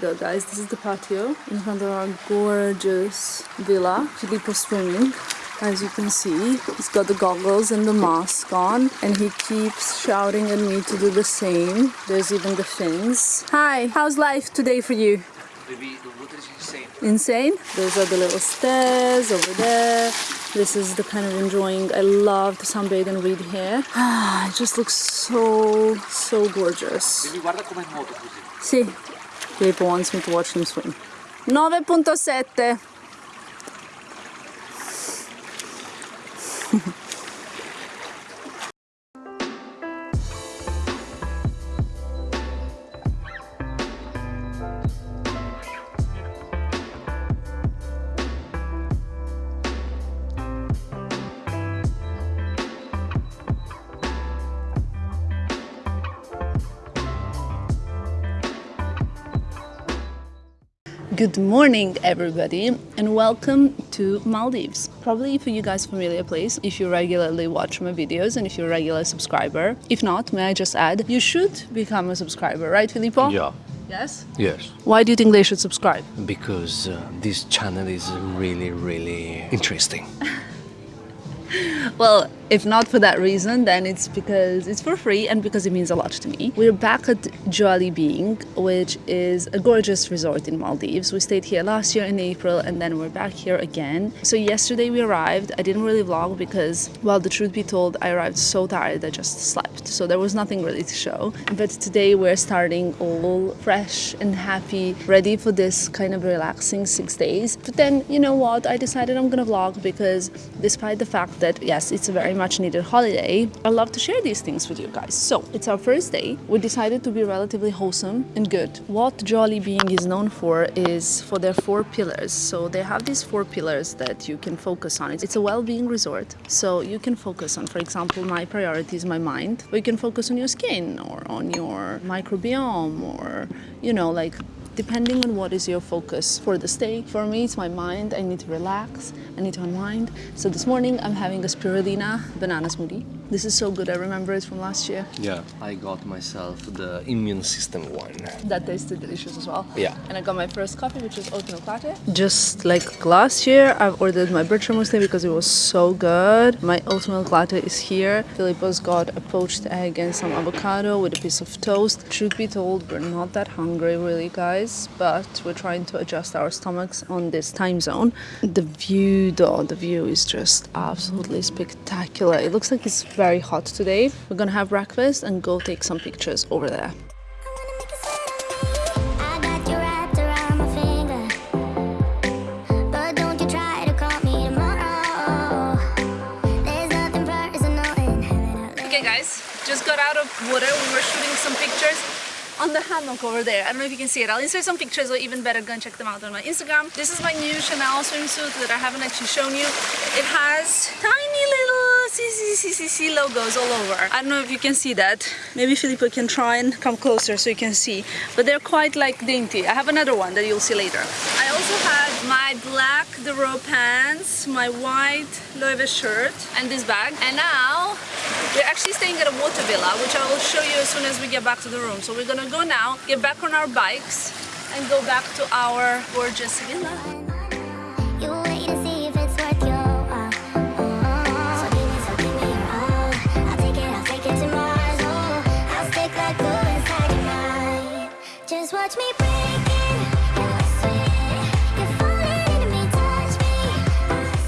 go guys, this is the patio in front of our gorgeous villa, Filippo swimming. As you can see, he's got the goggles and the mask on and he keeps shouting at me to do the same. There's even the fins. Hi, how's life today for you? Baby, the water is insane. Insane? Those are the little stairs over there. This is the kind of enjoying. I love to sunbathe and read here. Ah, it just looks so, so gorgeous. Baby, guarda come nuoto così. Sì, Filippo wants me to watch him swim. 9.7 Good morning, everybody, and welcome to Maldives. Probably for you guys familiar place if you regularly watch my videos and if you're a regular subscriber. If not, may I just add, you should become a subscriber, right, Filippo? Yeah, Yes. yes. Why do you think they should subscribe? Because uh, this channel is really, really interesting. Well, if not for that reason, then it's because it's for free and because it means a lot to me. We're back at Joali Being, which is a gorgeous resort in Maldives. We stayed here last year in April and then we're back here again. So yesterday we arrived. I didn't really vlog because, well, the truth be told, I arrived so tired I just slept. So there was nothing really to show. But today we're starting all fresh and happy, ready for this kind of relaxing six days. But then, you know what? I decided I'm gonna vlog because despite the fact that, yes, it's a very much needed holiday, I love to share these things with you guys. So it's our first day. We decided to be relatively wholesome and good. What Joali Being is known for is for their four pillars. So they have these four pillars that you can focus on. It's a well-being resort. So you can focus on, for example, my priorities, my mind, or you can focus on your skin or on your microbiome or, you know, like depending on what is your focus for the day. For me, it's my mind. I need to relax. I need to unwind. So this morning, I'm having a spirulina banana smoothie. This is so good. I remember it from last year. Yeah, I got myself the immune system one. That tasted delicious as well. Yeah. And I got my first coffee, which is oatmeal latte. Just like last year, I've ordered my bircher muesli because it was so good. My oatmeal latte is here. Filippo's got a poached egg and some avocado with a piece of toast. Truth be told, we're not that hungry really, guys, but we're trying to adjust our stomachs on this time zone. The view, though, the view is just absolutely spectacular. It looks like it's very hot today. We're gonna have breakfast and go take some pictures over there. Okay guys, just got out of water. We were shooting some pictures on the hammock over there. I don't know if you can see it. I'll insert some pictures or even better go and check them out on my Instagram. This is my new Chanel swimsuit that I haven't actually shown you. It has tiny CCCCC logos all over. I don't know if you can see that. Maybe Filippo can try and come closer so you can see. But they're quite like dainty. I have another one that you'll see later. I also had my black The Row pants, my white Loewe shirt and this bag. And now we're actually staying at a water villa, which I will show you as soon as we get back to the room. So we're gonna go now, get back on our bikes and go back to our gorgeous villa. Watch me.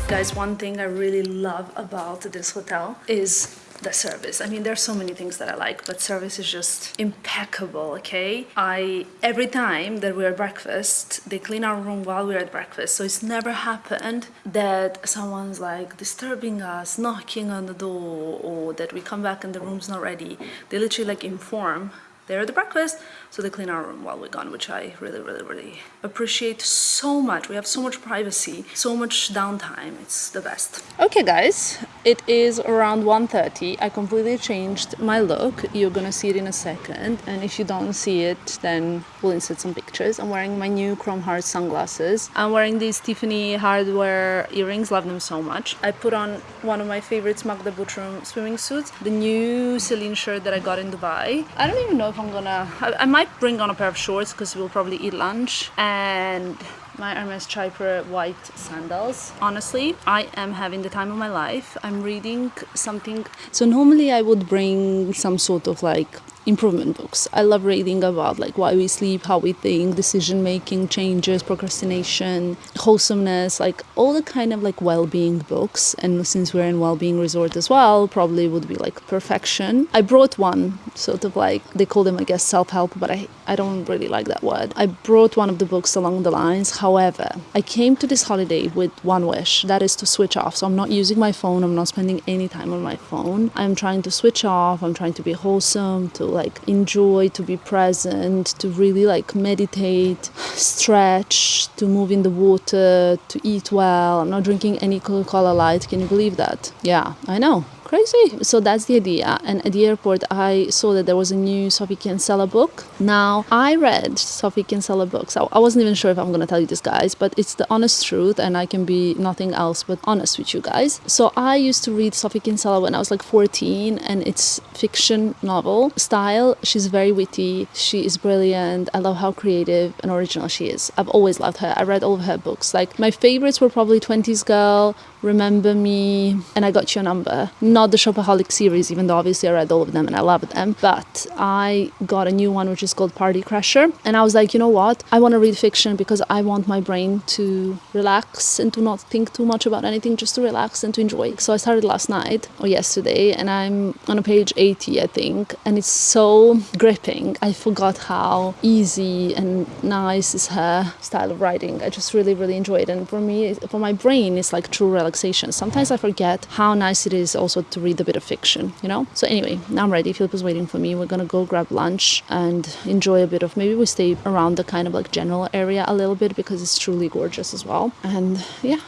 Guys, one thing I really love about this hotel is the service. I mean, there's so many things that I like, but service is just impeccable, okay? I every time that we're at breakfast, they clean our room while we're at breakfast. So it's never happened that someone's like disturbing us, knocking on the door, or that we come back and the room's not ready. They literally like inform they're at the breakfast, so they clean our room while we're gone, which I really, really, really appreciate so much. We have so much privacy, so much downtime. It's the best. Okay, guys, It is around 1.30. I completely changed my look. You're gonna see it in a second. And if you don't see it, then we'll insert some pictures. I'm wearing my new Chrome Heart sunglasses. I'm wearing these Tiffany HardWear earrings. Love them so much. I put on one of my favorites, Magda Butrym swimming suits. The new Celine shirt that I got in Dubai. I don't even know if I'm gonna... I, I might bring on a pair of shorts because we'll probably eat lunch. And my Hermes Chypre white sandals. Honestly, I am having the time of my life. I'm reading something. So normally I would bring some sort of like improvement books. I love reading about like why we sleep, how we think, decision making, changes, procrastination, wholesomeness, like all the kind of like well-being books. And since we're in well-being resort as well, probably would be like perfection. I brought one sort of like they call them I guess self-help, but I I don't really like that word. I brought one of the books along the lines. However, I came to this holiday with one wish, that is to switch off. So I'm not using my phone, I'm not spending any time on my phone. I'm trying to switch off, I'm trying to be wholesome, to like enjoy, to be present, to really like meditate, stretch, to move in the water, to eat well. I'm not drinking any Coca Cola Light. Can you believe that? Yeah, I know. Crazy. So that's the idea. And at the airport, I saw that there was a new Sophie Kinsella book. Now, I read Sophie Kinsella books. I wasn't even sure if I'm going to tell you this, guys, but it's the honest truth, and I can be nothing else but honest with you guys. So I used to read Sophie Kinsella when I was like 14, and it's fiction novel style. She's very witty. She is brilliant. I love how creative and original she is. I've always loved her. I read all of her books. Like my favorites were probably 20s Girl, Remember Me, and I Got Your Number. Not the Shopaholic series, even though obviously I read all of them and I loved them. But I got a new one which is called Party Crasher, and I was like, you know what? I want to read fiction because I want my brain to relax and to not think too much about anything, just to relax and to enjoy. So I started last night or yesterday, and I'm on a page 80, I think, and it's so gripping. I forgot how easy and nice is her style of writing. I just really, really enjoy it, and for me, for my brain, it's like true relaxation. Sometimes I forget how nice it is also to read a bit of fiction, you know? So anyway, now I'm ready. Philip is waiting for me. We're gonna go grab lunch and enjoy a bit of maybe we stay around the kind of like general area a little bit because it's truly gorgeous as well. And yeah,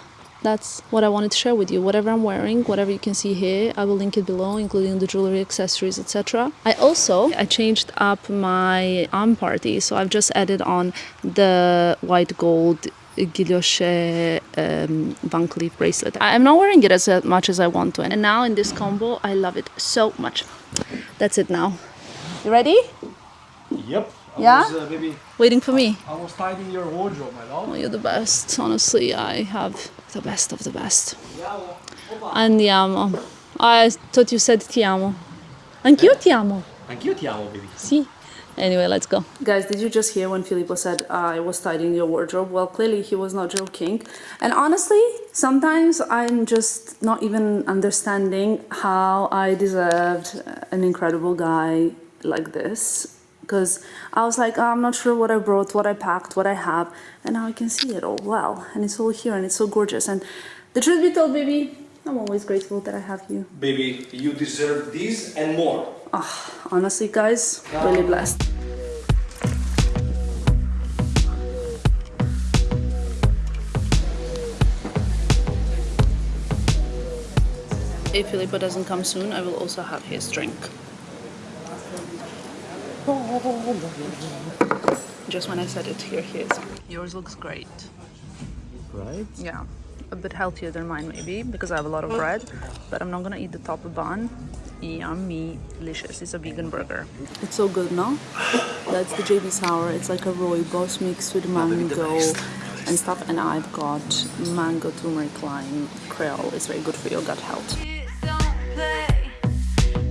that's what I wanted to share with you. Whatever I'm wearing, whatever you can see here, I will link it below, including the jewelry, accessories, etc. I also I changed up my arm party, so I've just added on the white gold guilloche um, Van Cleef bracelet. I'm not wearing it as much as I want to, and now in this combo, I love it so much. That's it now. You ready? Yep. I Yeah? Was, uh, maybe Waiting for me. I was tidying your wardrobe, my love. Oh, you're the best. Honestly, I have the best of the best. Andiamo. I thought you said ti amo. Anch'io ti amo. Anch'io ti amo, baby. Sì. Anyway, let's go. Guys, did you just hear when Filippo said I was tidying your wardrobe? Well, clearly he was not joking. And honestly, sometimes I'm just not even understanding how I deserved an incredible guy like this. Because I was like, "Oh, I'm not sure what I brought, what I packed, what I have. And now I can see it all well. And it's all here and it's so gorgeous. And the truth be told, baby, I'm always grateful that I have you. Baby, you deserve this and more. Ah, honestly, guys, really blessed. If Filippo doesn't come soon, I will also have his drink. Just when I said it, here he is. Yours looks great. Right? Yeah, a bit healthier than mine maybe because I have a lot of bread, but I'm not gonna eat the top of bun. Yummy, delicious. It's a vegan burger. It's so good, no? That's the JB sour. It's like a rooibos mixed with mango and stuff. And I've got mango turmeric lime krill It's very good for your gut health. Don't play.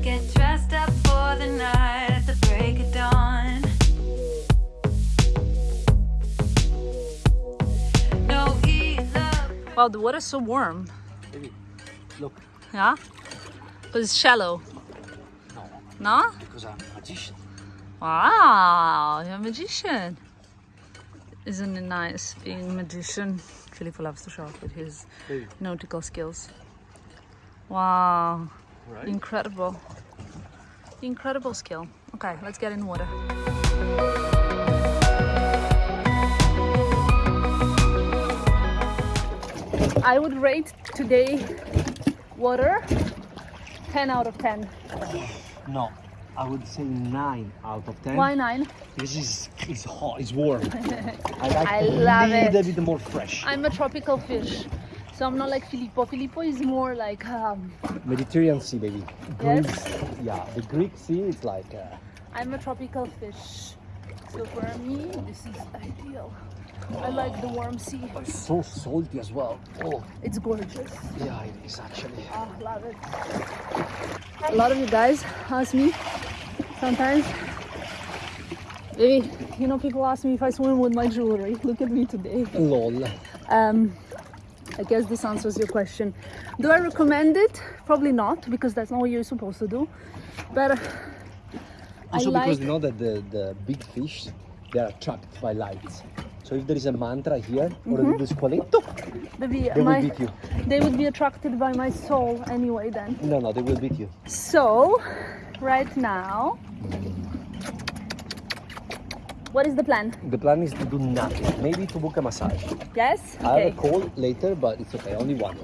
Get dressed up for the night at the break of dawn. No love. Wow, the water's so warm. Baby, look, Yeah? Because it's shallow. no, No? because I'm a magician. Wow, you're a magician. Isn't it nice being a magician? Filippo loves to show off with his Baby, nautical skills. Wow, right? incredible. Incredible skill. Okay, let's get in the water. I would rate today Water, 10 out of 10. No, I would say nine out of ten. Why 9? Because it's, it's hot, it's warm. I like I a love little it. bit more fresh. I'm a tropical fish. So I'm not like Filippo. Filippo is more like, um, Mediterranean Sea, baby. Yes? Yeah, the Greek Sea is like. Uh, I'm a tropical fish. So for me, this is ideal. I like the warm sea. it's so salty as well. Oh, It's gorgeous. yeah, it is actually. Oh, love it. A lot of you guys ask me sometimes, baby, you know, people ask me if I swim with my jewelry. Look at me today. Lol. Um, I guess this answers your question. Do I recommend it? Probably not, because that's not what you're supposed to do. But uh, I Also like. because you know that the, the big fish, they are attracted by lights. So if there is a manta here, or Mm-hmm. the squaletto, Maybe they will my, beat you. they would be attracted by my soul anyway then. No, no, they will beat you. So, right now, what is the plan? The plan is to do nothing. Maybe to book a massage. Yes? Okay. I have a call later, but it's okay. Only one.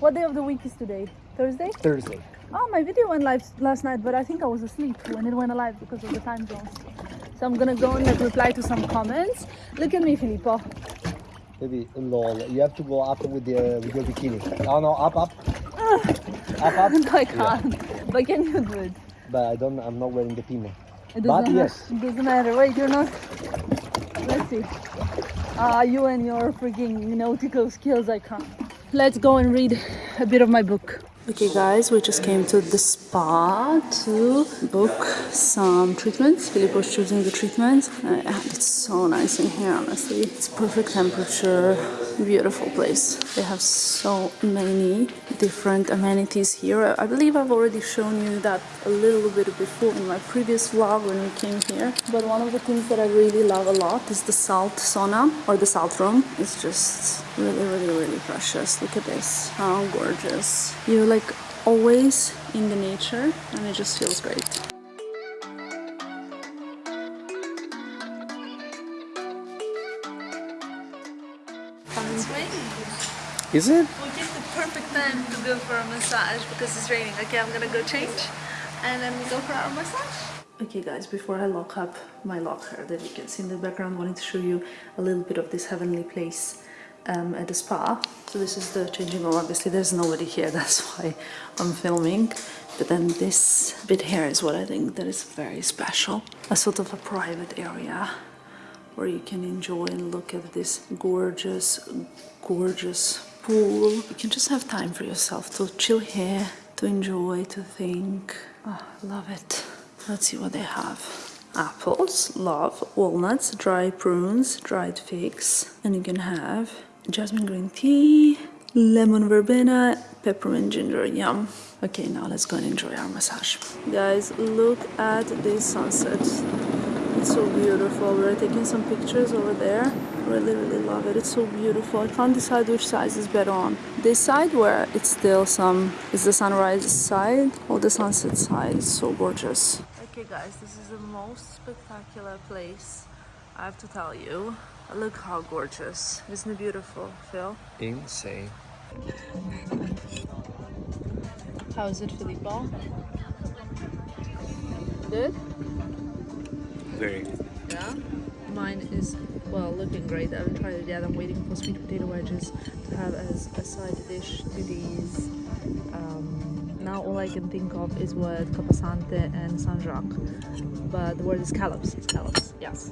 What day of the week is today? Thursday? Thursday. Oh, my video went live last night, but I think I was asleep when it went live because of the time zones. So I'm gonna go and like reply to some comments. Look at me, Filippo. Maybe lol. You have to go up with the with your bikini. No, no, up, up, up, up. No, I can't. But can you do it? But I don't. I'm not wearing the pin. It But yes. It doesn't matter. Wait, you're not. Let's see. Ah, you and your freaking nautical skills, I can't. Let's go and read a bit of my book. Okay, guys, we just came to the spa to book some treatments. Filippo's choosing the treatments. Uh, it's so nice in here, honestly. It's perfect temperature, beautiful place. They have so many different amenities here. I believe I've already shown you that a little bit before in my previous vlog when we came here. But one of the things that I really love a lot is the salt sauna or the salt room. It's just really, really, really precious. Look at this. How gorgeous. You're like always in the nature and it just feels great. It's raining. Is it? We picked the perfect time to go for a massage because it's raining. Okay, I'm gonna go change and then we go for our massage. Okay guys, before I lock up my locker that you can see in the background, I wanted to show you a little bit of this heavenly place um, at the spa. So this is the changing room. Obviously there's nobody here, that's why I'm filming. But then this bit here is what I think that is very special. A sort of a private area where you can enjoy and look at this gorgeous, gorgeous pool. You can just have time for yourself to chill here, to enjoy, to think. Oh, love it. Let's see what they have. Apples, love, walnuts, dry prunes, dried figs, and you can have jasmine green tea, lemon verbena, peppermint ginger, yum. Okay, now let's go and enjoy our massage. Guys, look at this sunset. It's so beautiful. We're taking some pictures over there. Really, really love it. It's so beautiful. I can't decide which side is better on. This side where it's still some, is the sunrise side or the sunset side. It's so gorgeous. Okay guys, this is the most spectacular place. I have to tell you. Look how gorgeous. Isn't it beautiful, Phil? Insane. How is it, Filippo? Good? Very. Yeah. Mine is well looking great. I haven't tried it yet. I'm waiting for sweet potato wedges to have as a side dish to these. Um, now all I can think of is word capasante and San Jacques, but the word is scallops. Scallops. Yes.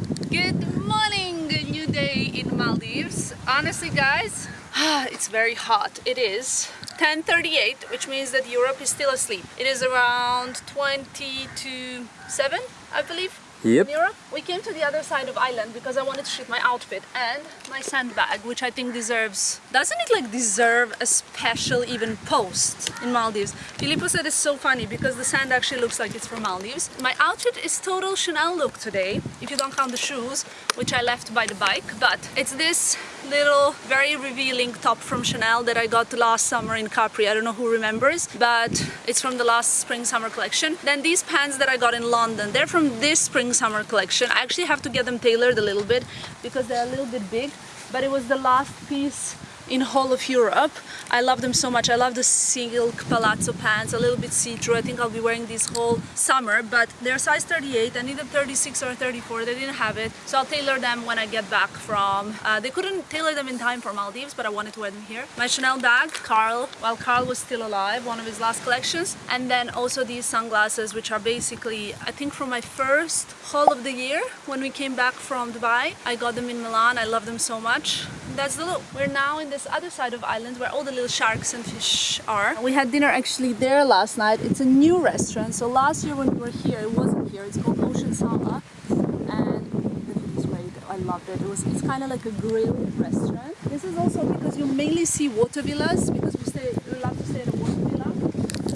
Good morning, new day in Maldives. Honestly, guys, it's very hot. It is 10:38, which means that Europe is still asleep. It is around 20 to 7, I believe. Yep. Europe, we came to the other side of island because I wanted to shoot my outfit and my sandbag, which I think deserves. Doesn't it like deserve a special even post in Maldives? Filippo said it's so funny because the sand actually looks like it's from Maldives. My outfit is total Chanel look today, if you don't count the shoes, which I left by the bike. But it's this little, very revealing top from Chanel that I got last summer in Capri. I don't know who remembers, but it's from the last spring summer collection. Then these pants that I got in London, they're from this spring summer collection. I actually have to get them tailored a little bit because they're a little bit big, but it was the last piece in whole of Europe. I love them so much. I love the silk palazzo pants, a little bit see-through. I think I'll be wearing these whole summer, but they're size 38. I needed 36 or 34. They didn't have it, so I'll tailor them when I get back from. Uh, they couldn't tailor them in time for Maldives, but I wanted to wear them here. My Chanel bag, Karl, while Karl was still alive, one of his last collections, and then also these sunglasses, which are basically, I think, from my first haul of the year when we came back from Dubai. I got them in Milan. I love them so much. That's the look. We're now in this other side of island where all the little sharks and fish are. We had dinner actually there last night. It's a new restaurant. So last year when we were here, it wasn't here. It's called Ocean Sala. And the food was great. I loved it. It was it's kind of like a grill restaurant. This is also because you mainly see water villas because we stay we love to stay at a water villa.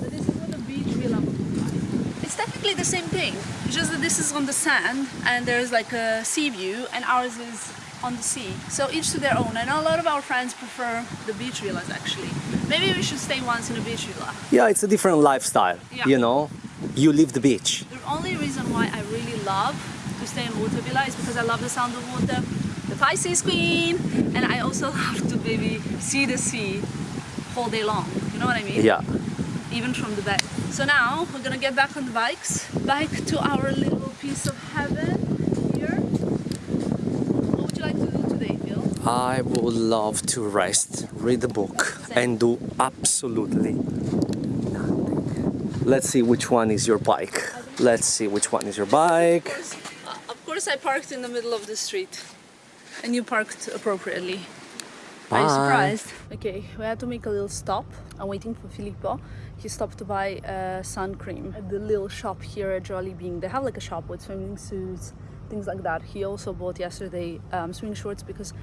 But this is what a beach villa. It's technically the same thing. Just that this is on the sand and there's like a sea view and ours is on the sea. So each to their own. I know a lot of our friends prefer the beach villas actually. Maybe we should stay once in a beach villa. Yeah, it's a different lifestyle. Yeah. You know, you leave the beach. The only reason why I really love to stay in water villa is because I love the sound of water, the Pisces queen, and I also love to maybe see the sea all day long. You know what I mean? Yeah. Even from the bed. So now we're gonna get back on the bikes, back to our little piece of heaven here. What would you like to do today, Phil? I would love to rest, read a book, and do absolutely nothing. Let's see which one is your bike. Let's see which one is your bike. Uh, of course, I parked in the middle of the street, and you parked appropriately. Are you surprised? Okay, we had to make a little stop. I'm waiting for Filippo. He stopped to buy uh, sun cream at the little shop here at Joali Being. They have like a shop with swimming suits, things like that. He also bought yesterday um, swimming shorts because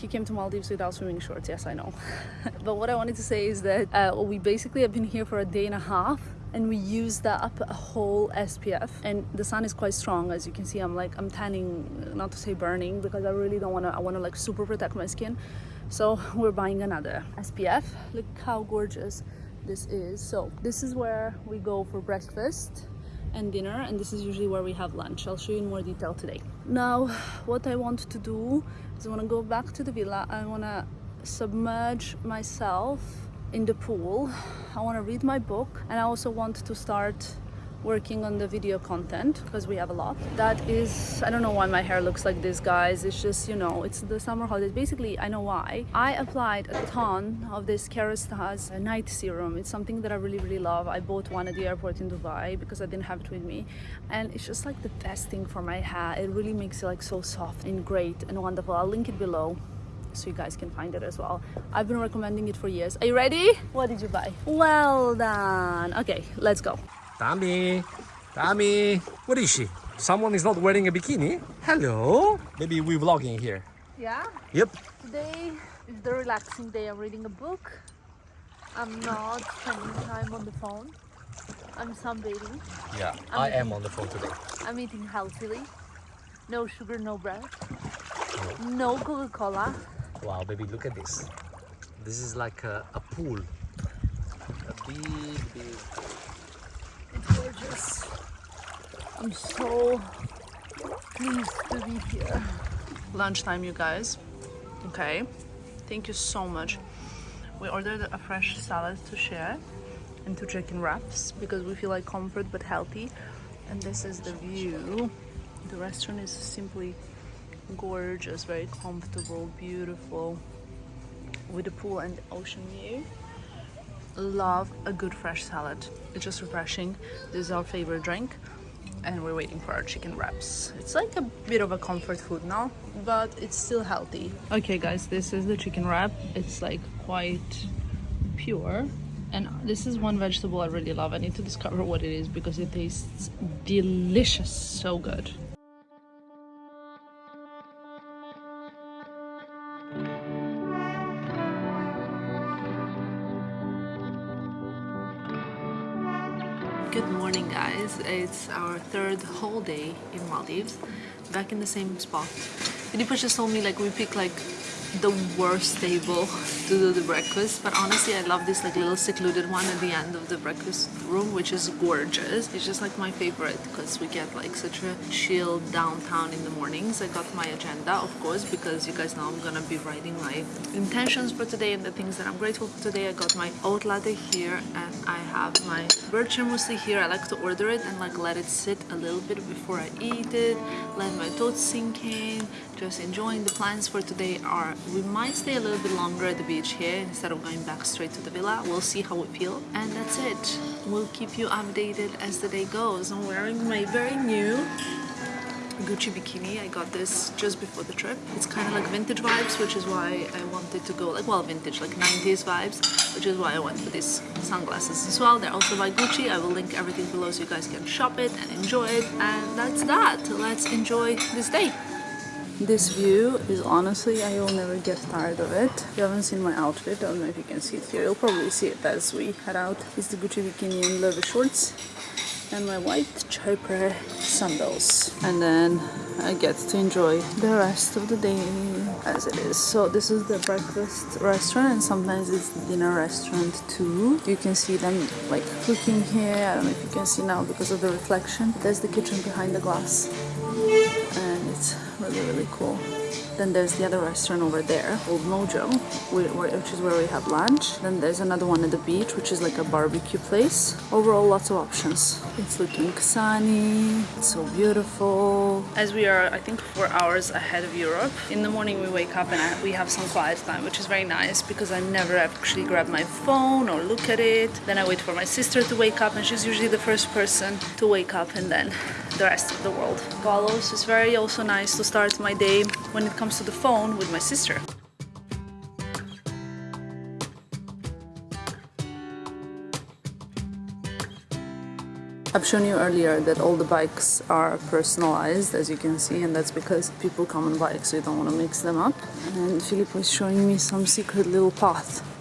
he came to Maldives without swimming shorts. Yes, I know. but what I wanted to say is that uh, we basically have been here for a day and a half and we used up a whole SPF and the sun is quite strong as you can see. I'm like I'm tanning not to say burning because I really don't want to I want to like super protect my skin. So we're buying another SPF look how gorgeous this is. So this is where we go for breakfast and dinner and this is usually where we have lunch. I'll show you in more detail today. Now what I want to do is I want to go back to the villa. I want to submerge myself in the pool. I want to read my book and I also want to start working on the video content because we have a lot that is I don't know why my hair looks like this guys it's just you know it's the summer holidays basically I know why I applied a ton of this Kerastase night serum it's something that I really really love I bought one at the airport in Dubai because I didn't have it with me and it's just like the best thing for my hair it really makes it like so soft and great and wonderful I'll link it below so you guys can find it as well. I've been recommending it for years. Are you ready? What did you buy? Well done. Okay, let's go. Tommy, Tommy, what is she? Someone is not wearing a bikini? Hello? Maybe we're vlogging here. Yeah, Yep. today is the relaxing day. I'm reading a book. I'm not spending time on the phone. I'm sunbathing. Yeah, I am on the phone today. I'm eating healthily. No sugar, no bread. Oh. No Coca-Cola. Wow, baby, look at this. This is like a, a pool. A big, big. Gorgeous. I'm so pleased to be here. Lunchtime, you guys. Okay. Thank you so much. We ordered a fresh salad to share and two chicken wraps because we feel like comfort but healthy. And this is the view. The restaurant is simply gorgeous, very comfortable, beautiful, with the pool and ocean view love a good fresh salad. It's just refreshing. This is our favorite drink and we're waiting for our chicken wraps. It's like a bit of a comfort food now, but it's still healthy. Okay guys, this is the chicken wrap. It's like quite pure. And this is one vegetable I really love. I need to discover what it is because it tastes delicious. So good. It's our third whole day in Maldives, back in the same spot. Just told me like we pick like the worst table to do the breakfast, but honestly, I love this like little secluded one at the end of the breakfast room, which is gorgeous. It's just like my favorite because we get like such a chill downtown in the mornings. I got my agenda, of course, because you guys know I'm gonna be writing my intentions for today and the things that I'm grateful for today. I got my oat latte here and I have my bircher muesli here. I like to order it and like let it sit a little bit before I eat it, let my thoughts sink in, just enjoying the plans for today are we might stay a little bit longer at the beach here instead of going back straight to the villa. We'll see how we feel and that's it. We'll keep you updated as the day goes. I'm wearing my very new Gucci bikini. I got this just before the trip. It's kind of like vintage vibes, which is why I wanted to go like well vintage, like 90s vibes, which is why I went for these sunglasses as well. They're also by Gucci. I will link everything below so you guys can shop it and enjoy it. And that's that. Let's enjoy this day. This view is honestly, I will never get tired of it. You haven't seen my outfit, I don't know if you can see it here. You'll probably see it as we head out. It's the Gucci bikini and leather shorts and my white Chypre sandals. And then I get to enjoy the rest of the day as it is. So this is the breakfast restaurant and sometimes it's the dinner restaurant too. You can see them like cooking here. I don't know if you can see now because of the reflection. There's the kitchen behind the glass and it's really really cool. Then there's the other restaurant over there, Old Mojo, whi- whi- which is where we have lunch. Then there's another one at the beach, which is like a barbecue place. Overall, lots of options. It's looking sunny, it's so beautiful. As we are, I think, four hours ahead of Europe, in the morning we wake up and we have some quiet time, which is very nice because I never actually grab my phone or look at it. Then I wait for my sister to wake up, and she's usually the first person to wake up, and then the rest of the world follows. It's very also nice to start my day when it comes to the phone with my sister. I've shown you earlier that all the bikes are personalized as you can see and that's because people come on bikes so you don't want to mix them up and Filippo is showing me some secret little path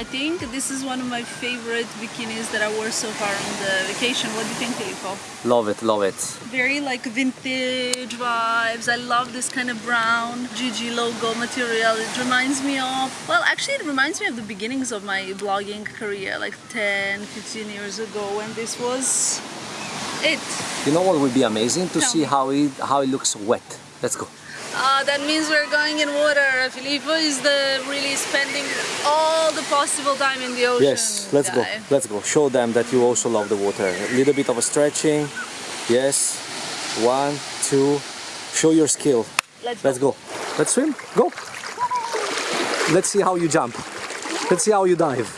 I think this is one of my favorite bikinis that I wore so far on the vacation. What do you think, Filippo? Love it, love it. Very like vintage vibes. I love this kind of brown GG logo material. It reminds me of, well, actually, it reminds me of the beginnings of my blogging career, like 10, 15 years ago, when this was it. You know what would be amazing to Tell see me. how it how it looks wet. Let's go. Uh, that means we're going in water. Filippo is the really spending all the possible time in the ocean. Yes, let's go. Let's go. Show them that you also love the water. A little bit of a stretching. Yes. One, two. Show your skill. Let's, Let's go. Let's swim. Go. Let's see how you jump. Let's see how you dive.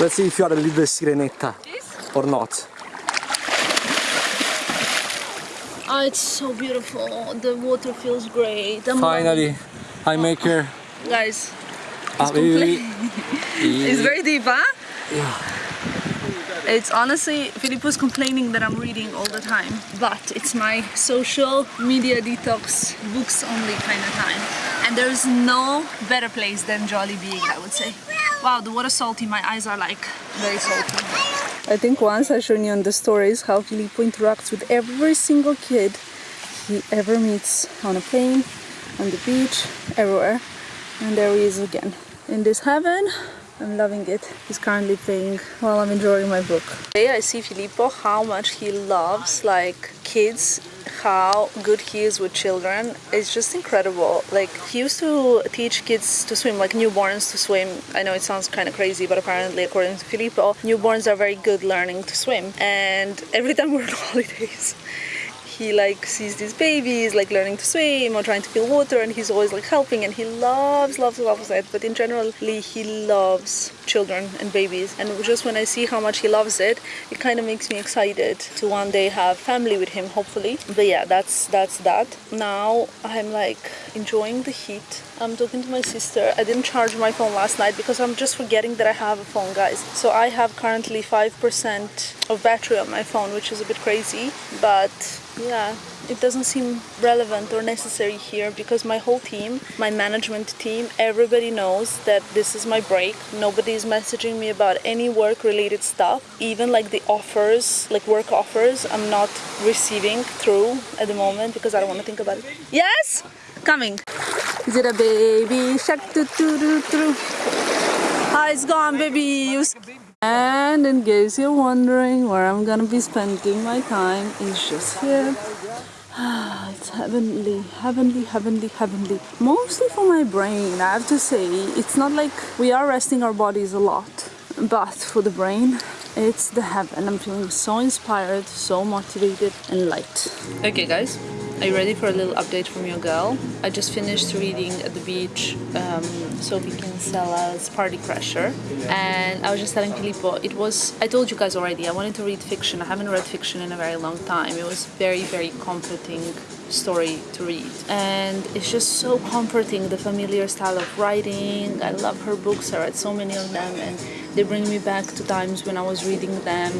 Let's see if you are a little sirenetta or not. Oh, it's so beautiful. The water feels great. I'm Finally, I make her. guys, complete. it's very deep, huh? It's honestly, Filippo's complaining that I'm reading all the time, but it's my social media detox, books only kind of time. And there's no better place than Joali Being, I would say. Wow, the water's salty, my eyes are like very salty. I think once I showed you on the stories how Filippo interacts with every single kid he ever meets on a plane, on the beach, everywhere. And there he is again. In this heaven, I'm loving it. He's currently playing while I'm enjoying my book. Today I see Filippo how much he loves like kids, how good he is with children. It's just incredible. Like he used to teach kids to swim, like newborns to swim. I know it sounds kind of crazy, but apparently according to Filippo, newborns are very good learning to swim. And every time we're on holidays, he like sees these babies like learning to swim or trying to feel water and he's always like helping and he loves loves loves it. But in general he loves children and babies and just when i see how much he loves it it kind of makes me excited to one day have family with him hopefully. But yeah that's that's that. Now i'm like enjoying the heat. I'm talking to my sister. I didn't charge my phone last night because i'm just forgetting that i have a phone guys. So i have currently 5% of battery on my phone which is a bit crazy but yeah it doesn't seem relevant or necessary here because my whole team, my management team, everybody knows that this is my break. Nobody is messaging me about any work related stuff. Even like the offers, like work offers, I'm not receiving through at the moment because I don't want to think about it. Yes? Coming. Is it a baby shark? Doo, doo, doo. Hi, it's gone, baby. You and in case you're wondering where I'm gonna be spending my time, it's just here. It's heavenly, heavenly, heavenly, heavenly. Mostly for my brain, I have to say. It's not like we are resting our bodies a lot, but for the brain, it's the heaven. I'm feeling so inspired, so motivated, and light. Okay, guys, are you ready for a little update from your girl? I just finished reading at the beach um, Sophie Kinsella's Party Crasher, and I was just telling Filippo, it was, I told you guys already, I wanted to read fiction. I haven't read fiction in a very long time. It was very, very comforting story to read and it's just so comforting the familiar style of writing i love her books i read so many of them and they bring me back to times when i was reading them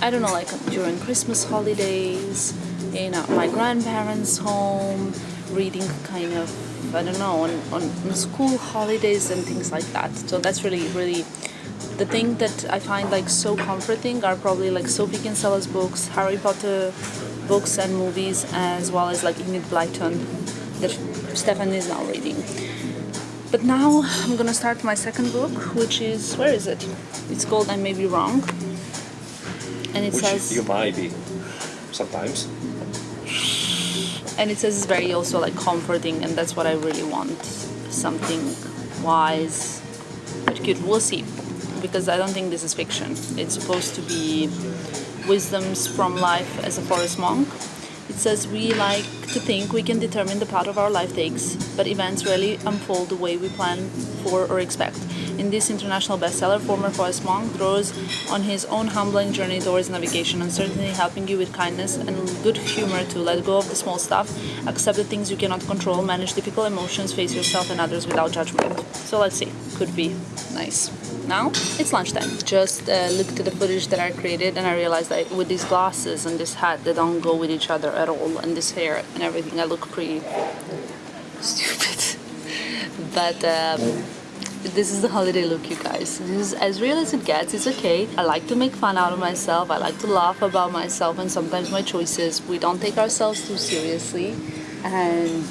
i don't know like during christmas holidays in uh, my grandparents home reading kind of i don't know on, on, on school holidays and things like that so that's really really the thing that I find like so comforting are probably like Sophie Kinsella's books, Harry Potter books and movies, as well as like Enid Blyton that Stefan is now reading. But now I'm gonna start my second book, which is where is it? It's called I May Be Wrong, and it says you might be. Sometimes. And it says it's very also like comforting, and that's what I really want. Something wise, but cute. We'll see, because I don't think this is fiction. It's supposed to be wisdoms from life as a forest monk. It says we like to think we can determine the path of our life takes, but events rarely unfold the way we plan for or expect. In this international bestseller, former forest monk draws on his own humbling journey towards navigation, uncertainty helping you with kindness and good humor to let go of the small stuff, accept the things you cannot control, manage difficult emotions, face yourself and others without judgment. So let's see, could be nice. Now it's lunchtime. Just uh, looked at the footage that I created and I realized that with these glasses and this hat, they don't go with each other at all, and this hair and everything, I look pretty stupid. but um, this is the holiday look, you guys. This is as real as it gets. It's okay. I like to make fun out of myself. I like to laugh about myself and sometimes my choices. We don't take ourselves too seriously, and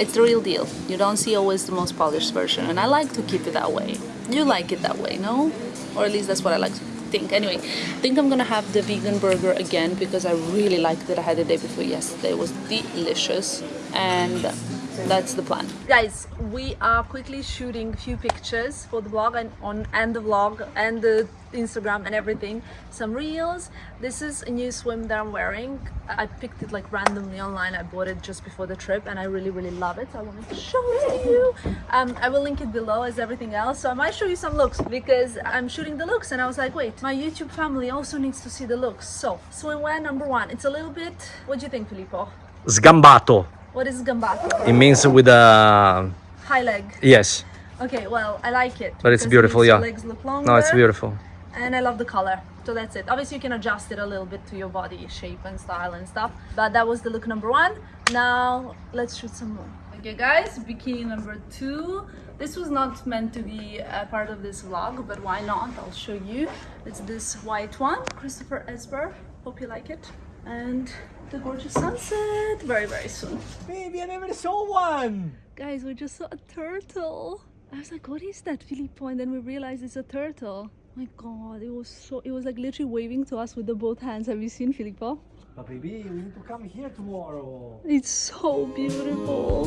it's the real deal. You don't see always the most polished version, and I like to keep it that way. You like it that way, no? Or at least that's what I like to think. Anyway, I think I'm gonna have the vegan burger again because I really liked it. I had the day before yesterday. It was delicious, and that's the plan. Guys, we are quickly shooting a few pictures for the vlog and on and the vlog and the Instagram and everything. Some reels. This is a new swim that I'm wearing. I picked it like randomly online. I bought it just before the trip and I really really love it. So I wanted to show it to you. Um, I will link it below as everything else. So I might show you some looks because I'm shooting the looks and I was like, wait, my YouTube family also needs to see the looks. So swimwear number one. It's a little bit. What do you think, Filippo? Sgambato. What is gambato? It means with a High leg. yes, Okay, well, I like it. but it's beautiful. Yeah. legs look longer. No, it's beautiful. And I love the color. So that's it. Obviously, you can adjust it a little bit to your body shape and style and stuff. But that was the look number one. Now, let's shoot some more. Okay, guys, bikini number two. This was not meant to be a part of this vlog, but why not? I'll show you. It's this white one, Christopher Esber. Hope you like it. And the gorgeous sunset very, very soon. Baby, I never saw one. Guys, we just saw a turtle. I was like, what is that, Filippo? And then we realized it's a turtle. My god, it was so, it was like literally waving to us with the both hands. Have you seen Filippo? But baby, we need to come here tomorrow. It's so beautiful.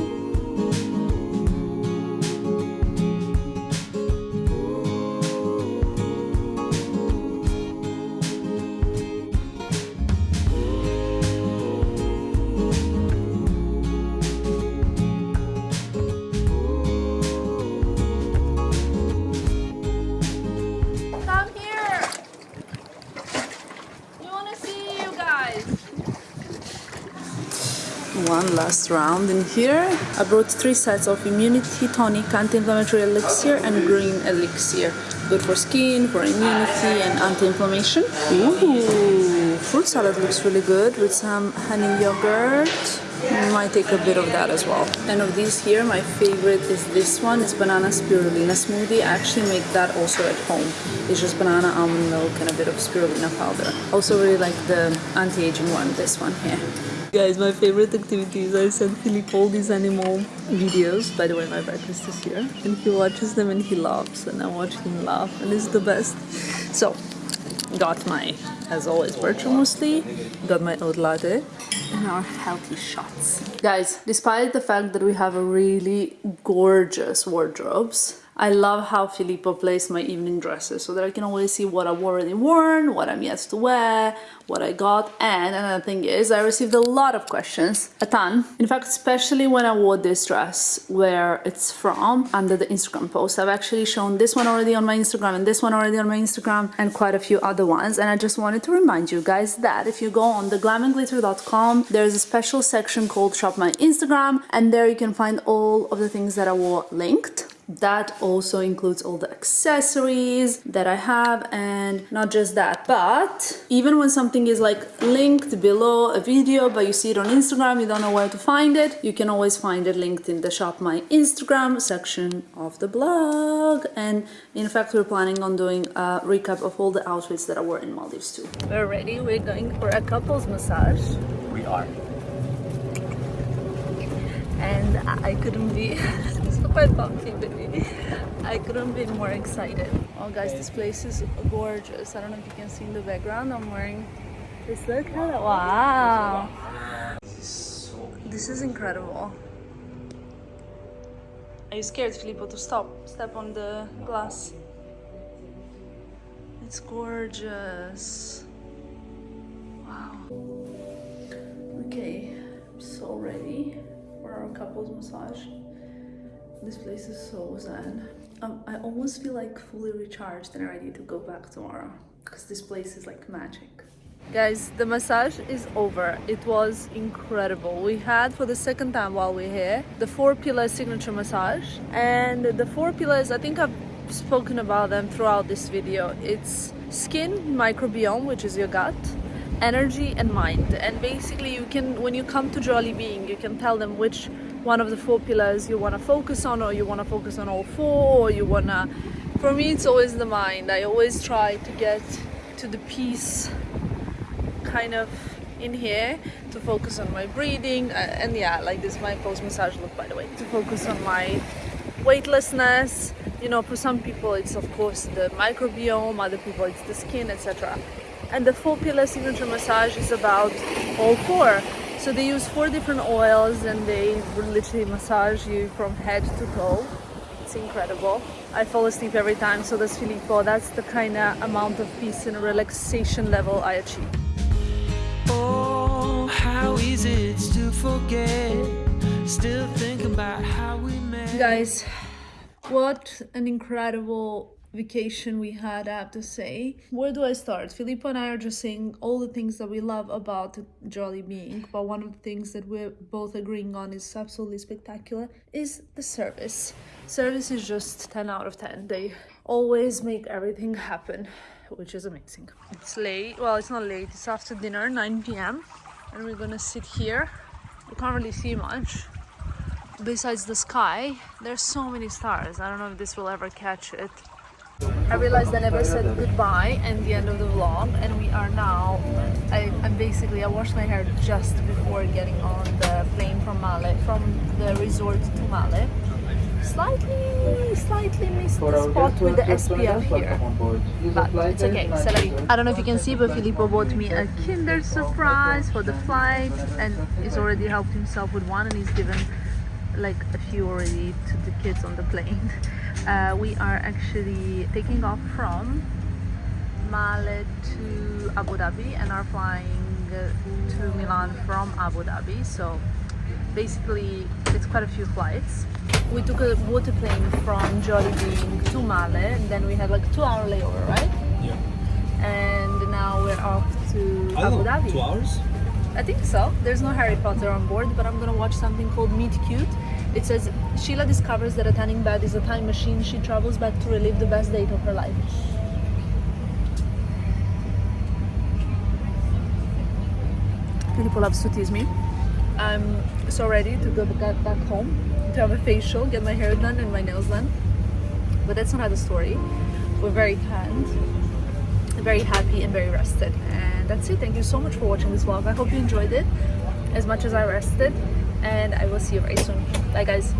Last round in here. I brought three sets of immunity tonic, anti-inflammatory elixir, and green elixir. Good for skin, for immunity, and anti-inflammation. Ooh, fruit salad looks really good with some honey yogurt. Might take a bit of that as well. And of these here, my favorite is this one. It's banana spirulina smoothie. I actually make that also at home. It's just banana, almond milk, and a bit of spirulina powder. Also really like the anti-aging one, this one here. Guys, my favorite activity is I send Philippe all these animal videos. By the way, my breakfast is here. And he watches them and he laughs. And I watch him laugh. And it's the best. So, got my, as always, bircher muesli. Got my oat latte. And our healthy shots. Guys, despite the fact that we have a really gorgeous wardrobes, I love how Filippo placed my evening dresses so that I can always see what I've already worn, what I'm yet to wear, what I got. And another thing is I received a lot of questions, a ton. In fact, especially when I wore this dress, where it's from, under the Instagram post. I've actually shown this one already on my Instagram and this one already on my Instagram and quite a few other ones. And I just wanted to remind you guys that if you go on theglamandglitter.com, there's a special section called Shop My Instagram and there you can find all of the things that I wore linked that also includes all the accessories that I have and not just that but even when something is like linked below a video but you see it on Instagram you don't know where to find it you can always find it linked in the shop my Instagram section of the blog and in fact we're planning on doing a recap of all the outfits that I wore in Maldives too. We're ready we're going for a couples massage We are. and I couldn't be so quite bumpy baby. I couldn't be more excited. Oh guys this place is gorgeous. I don't know if you can see in the background. I'm wearing this look. Hello wow. This is so this is incredible. Are you scared Filippo to stop step on the glass? It's gorgeous. Wow. Okay I'm so ready for our couples massage. This place is so zen. Um, I almost feel like fully recharged and ready to go back tomorrow because this place is like magic. Guys, the massage is over. It was incredible. We had for the second time while we're here the four pillar signature massage and the four pillars, I think I've spoken about them throughout this video. It's skin microbiome, which is your gut, energy and mind and basically you can when you come to Joali Being you can tell them which one of the four pillars you want to focus on or you want to focus on all four or you want to for me it's always the mind. I always try to get to the peace kind of in here to focus on my breathing uh, and yeah like this my post massage look by the way to focus on my weightlessness. You know for some people it's of course the microbiome other people it's the skin etc and the four pillar signature massage is about all four so they use four different oils and they literally massage you from head to toe it's incredible i fall asleep every time so does filippo that's the kind of amount of peace and relaxation level i achieve Oh, how easy it's to forget. Still thinking about how we met. guys what an incredible vacation we had i have to say. Where do i start? Filippo and i are just saying all the things that we love about Joali Being but one of the things that we're both agreeing on is absolutely spectacular is the service. Service is just 10 out of 10 they always make everything happen which is amazing. It's late. Well it's not late. It's after dinner 9 p.m and we're gonna sit here. You can't really see much besides the sky. There's so many stars. I don't know if this will ever catch it I realized I never said goodbye and the end of the vlog and we are now I, I'm basically I washed my hair just before getting on the plane from Male from the resort to Male slightly slightly missed the spot with the SPF here but it's okay. I don't know if you can see but Filippo bought me a kinder surprise for the flight and he's already helped himself with one and he's given like a few already to the kids on the plane uh, we are actually taking off from Male to Abu Dhabi and are flying to Milan from Abu Dhabi so basically it's quite a few flights we took a water plane from Joali Being to Male and then we had like two hour layover right Yeah. and now we're off to Abu Dhabi Two hours? I think so. There's no Harry Potter on board, but I'm gonna watch something called Meet Cute. It says Sheila discovers that a tanning bed is a time machine. She travels back to relive the best date of her life. People tease me. I'm so ready to go back, back home to have a facial, get my hair done and my nails done. But that's another story. We're very tanned, very happy and very rested. And that's it. Thank you so much for watching this vlog. I hope you enjoyed it as much as I rested. And I will see you very soon. Bye guys.